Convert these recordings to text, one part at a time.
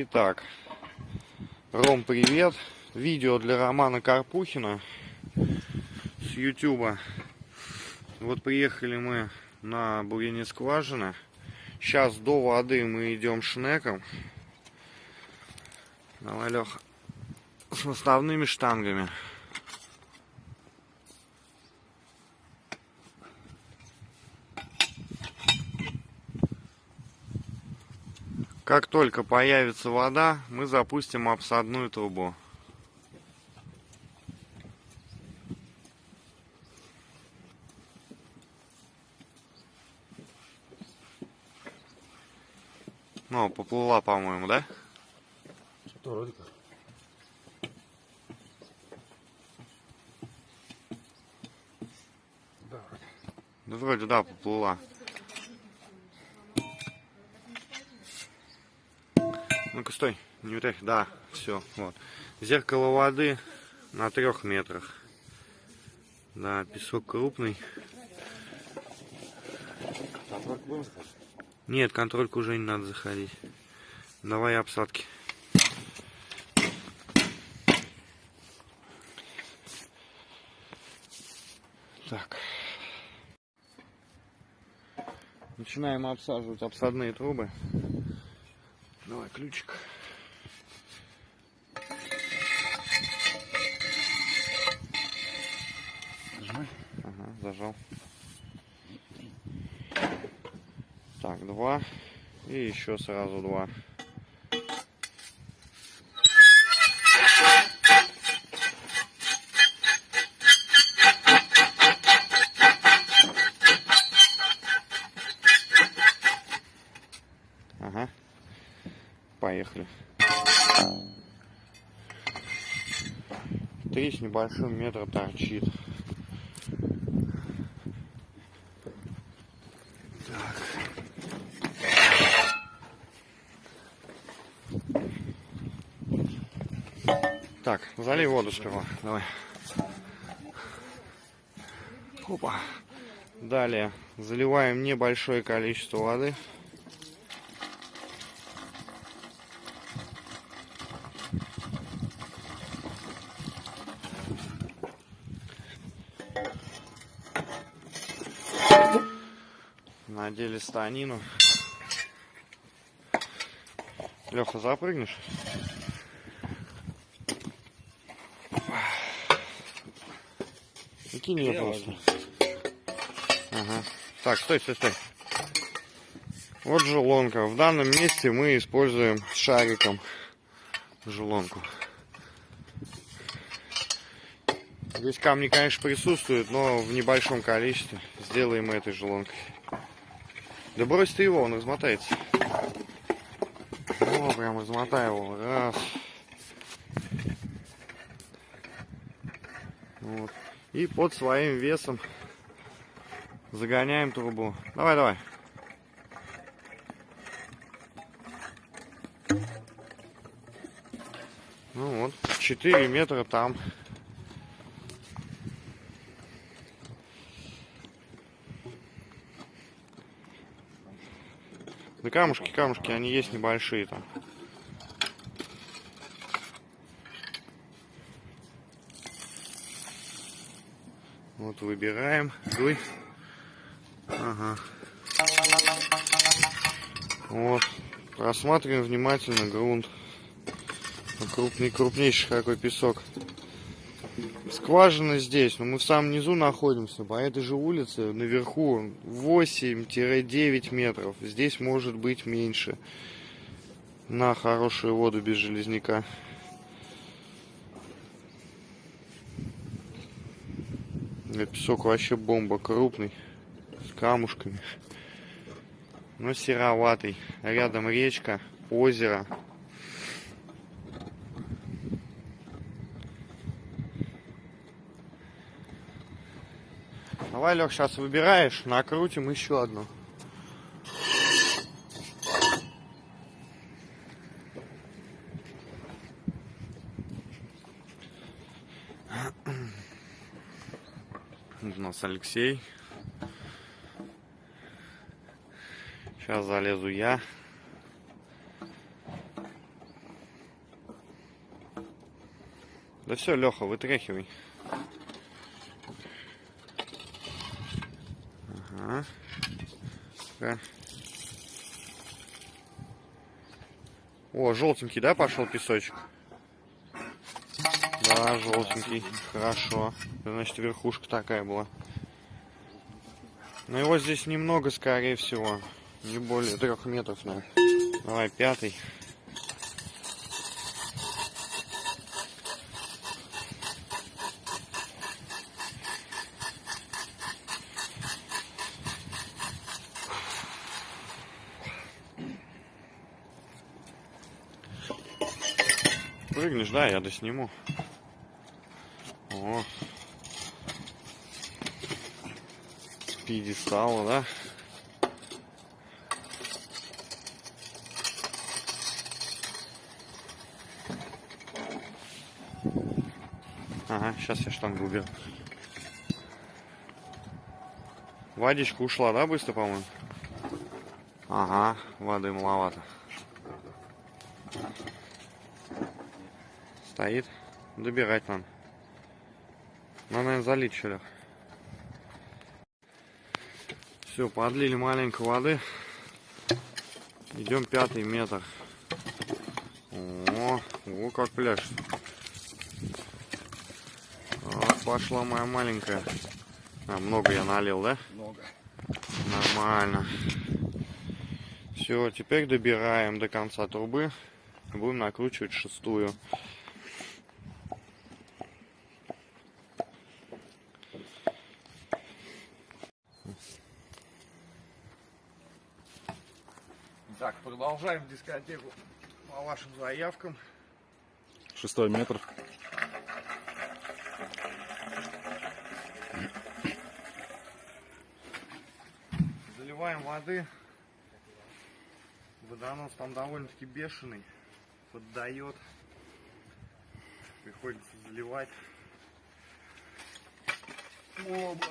Итак, Ром, привет. Видео для Романа Карпухина с Ютуба. Вот приехали мы на бурение скважины. Сейчас до воды мы идем шнеком. Давай, Леха, с наставными штангами. Как только появится вода, мы запустим обсадную трубу. Ну, поплыла, по-моему, да? Что вроде как. Да, вроде. Да вроде да, поплыла. Ну-ка, стой, не утряхивай. Да, все, вот. Зеркало воды на трех метрах. Да, песок крупный. Там только будем заходить? Нет, контрольку уже не надо заходить. Давай обсадки. Так. Начинаем обсаживать обсадные трубы. Ключик. Нажимай. Ага, зажал. Так, два. И еще сразу два. Три с небольшим метра торчит. Так, залей воду сперва. Давай. Опа. Далее заливаем небольшое количество воды. Надели станину. Леха, запрыгнешь? И кинь ее Я просто. Ага. Так, стой, стой, стой. Вот желонка. В данном месте мы используем шариком желонку. Здесь камни, конечно, присутствуют, но в небольшом количестве. Сделаем мы этой желонкой. Да брось ты его, он размотается. О, прям размотай его. Раз. Вот. И под своим весом загоняем трубу. Давай, давай. Ну вот, 4 метра там. Да камушки, камушки, они есть небольшие там. Вот выбираем. Дуй. Ага. Вот. Рассматриваем внимательно грунт. Крупный, крупнейший какой песок. Скважина здесь, но мы в самом низу находимся. По этой же улице наверху 8-9 метров. Здесь может быть меньше. На хорошую воду без железняка. Этот песок вообще бомба, крупный, с камушками. Но сероватый. Рядом речка, озеро. Давай, Лех, сейчас выбираешь, накрутим еще одну. У нас Алексей. Сейчас залезу я. Да все, Леха, вытряхивай. Да. О, желтенький, да, пошел песочек? Да, желтенький. Хорошо. Значит, верхушка такая была. Но его здесь немного, скорее всего. Не более трех метров, наверное. Давай, пятый. Прыгнешь, да, я досниму. О. Пьедестала, да? Ага, сейчас я штангу уберу. Водичка ушла, да, быстро, по-моему? Ага, воды маловато. Стоит. Добирать надо. Надо, наверное, залить еще, Лех. Все, подлили маленько воды. Идем пятый метр. О, о, как пляж. Вот пошла моя маленькая. А, много я налил, да? Много. Нормально. Все, теперь добираем до конца трубы. Будем накручивать шестую. Так, продолжаем дискотеку по вашим заявкам. Шестой метр. Заливаем воды. Водонос там довольно-таки бешеный. Поддает. Приходится заливать. Оба.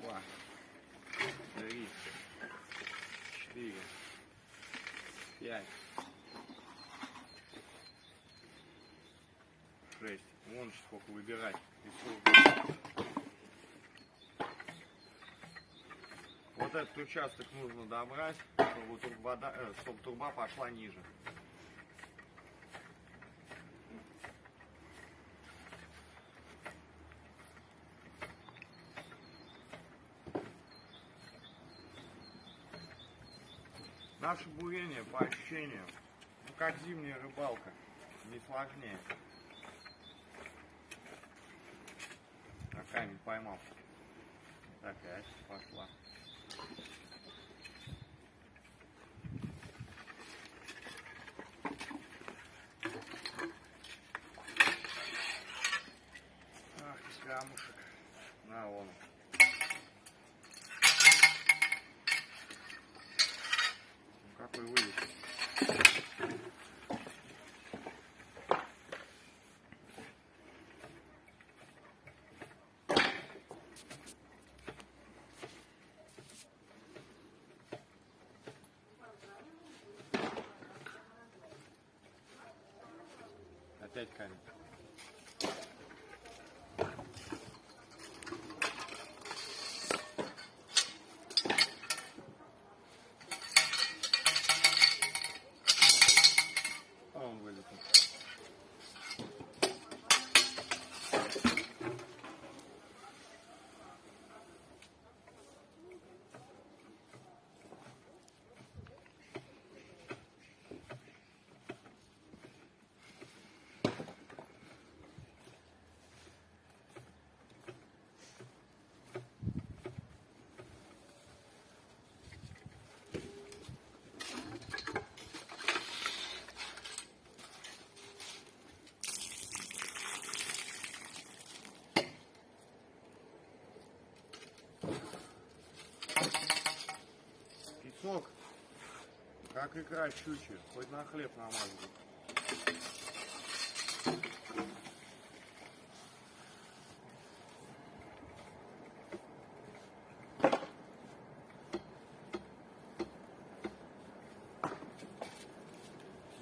Два. Три. Четыре. Пять. Шесть. Вон сколько выбирать. Вот этот участок нужно добрать, чтобы, турбода- э, чтобы труба пошла ниже. Наше бурение по ощущениям, ну как зимняя рыбалка, не сложнее. Камень поймал. Опять пошла. Ах, ты камушек. На, вон. он. Ну, какой вылез. Опять камень. А он вылетел. Песок, как икра щучья, хоть на хлеб намазывай.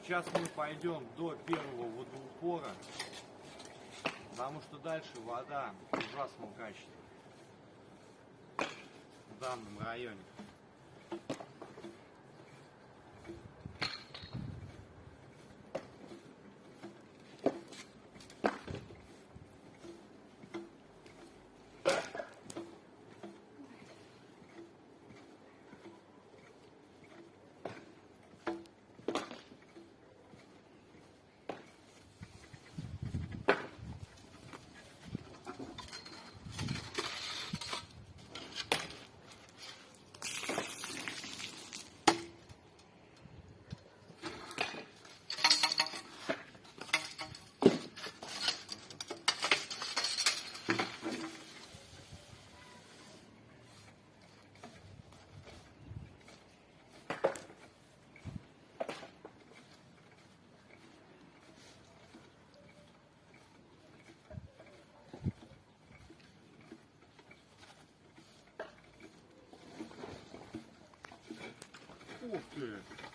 Сейчас мы пойдем до первого водоупора, потому что дальше вода в ужасном качестве в данном районе. 对。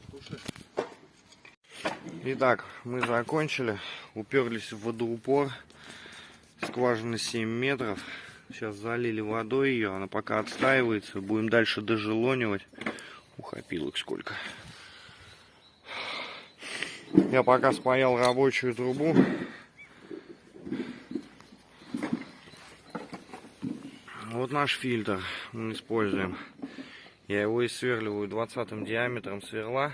Потуши. Итак, мы закончили. Уперлись в водоупор. Скважина 7 метров. Сейчас залили водой ее. Она пока отстаивается. Будем дальше дожелонивать. Ух, опилок сколько. Я пока спаял рабочую трубу. Вот наш фильтр мы используем. Я его исверливаю 20 диаметром сверла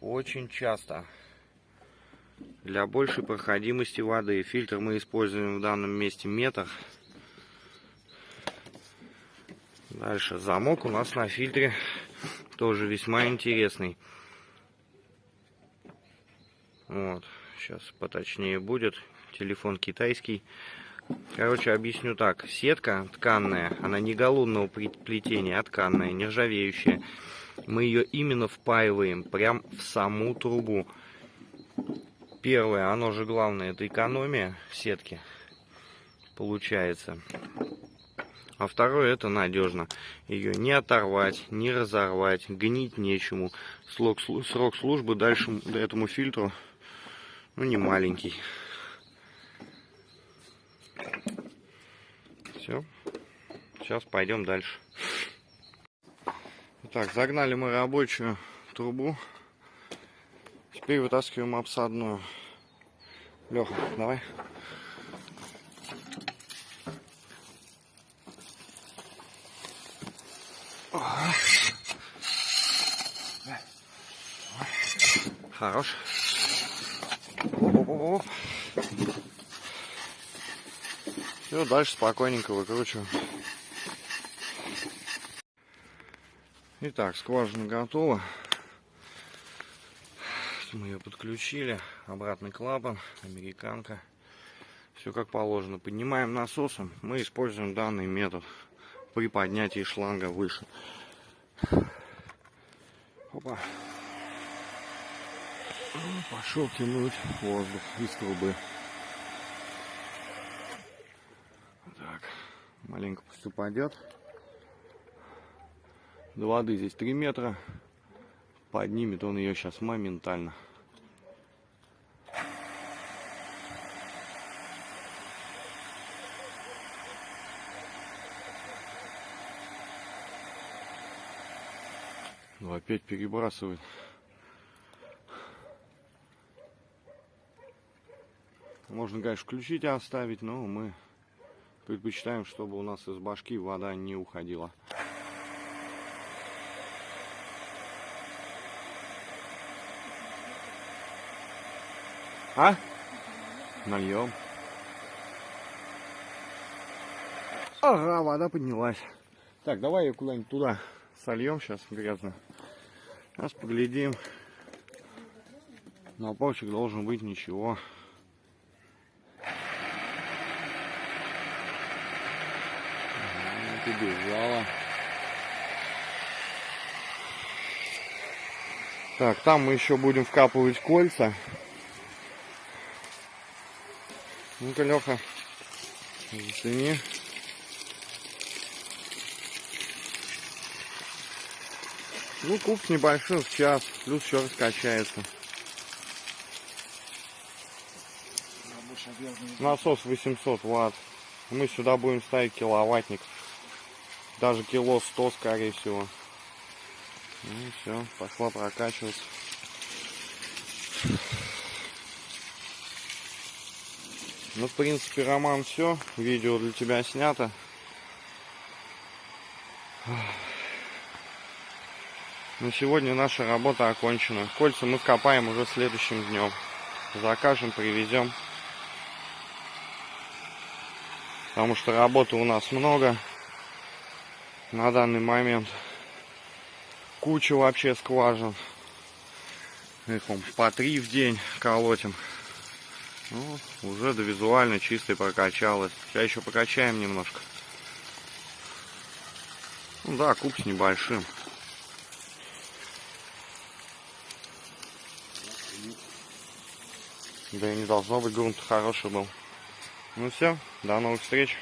очень часто. Для большей проходимости воды. Фильтр мы используем в данном месте метр. Дальше замок у нас на фильтре тоже весьма интересный. Вот, сейчас поточнее будет. Телефон китайский. Короче, объясню так. Сетка тканная, она не галунного плетения, а тканная, нержавеющая. Мы ее именно впаиваем прям в саму трубу. Первое, оно же главное, это экономия сетки получается. А второе, это надежно. Ее не оторвать, не разорвать, гнить нечему. Срок, службы дальше этому фильтру, ну, не маленький. Все. Сейчас пойдем дальше. Так, загнали мы рабочую трубу. Теперь вытаскиваем обсадную. Леха, давай. Хорош. Все, дальше спокойненько выкручиваем. Итак, скважина готова. Мы ее подключили. Обратный клапан, американка. Все как положено. Поднимаем насосом. Мы используем данный метод при поднятии шланга выше. Опа. Пошел тянуть воздух из трубы. Так, маленько пусть упадет. До воды здесь 3 метра. Поднимет он ее сейчас моментально. Ну, опять перебрасывает. Можно, конечно, включить и оставить, но мы предпочитаем, чтобы у нас из башки вода не уходила. А? Нальем. Ага, вода поднялась. Так, давай ее куда-нибудь туда сольем сейчас грязно. Сейчас поглядим. Наполчик должен быть ничего. Ага, Побежала. Так, там мы еще будем вкапывать кольца. Ну-ка, Леха, зацени. Ну, куб с небольшим в час, плюс еще раскачается. Насос 800 ватт. Мы сюда будем ставить киловаттник. Даже кило 100, скорее всего. Ну все, пошла прокачиваться. Ну, в принципе, Роман, все. Видео для тебя снято. На сегодня наша работа окончена. Кольца мы вкопаем уже следующим днем. Закажем, привезем. Потому что работы у нас много. На данный момент куча вообще скважин. Их он по три в день колотим. Ну, уже до визуально чистой прокачалась. Сейчас еще покачаем немножко. Ну да, куб с небольшим. Да и не должно быть грунт хороший был. Ну все, до новых встреч.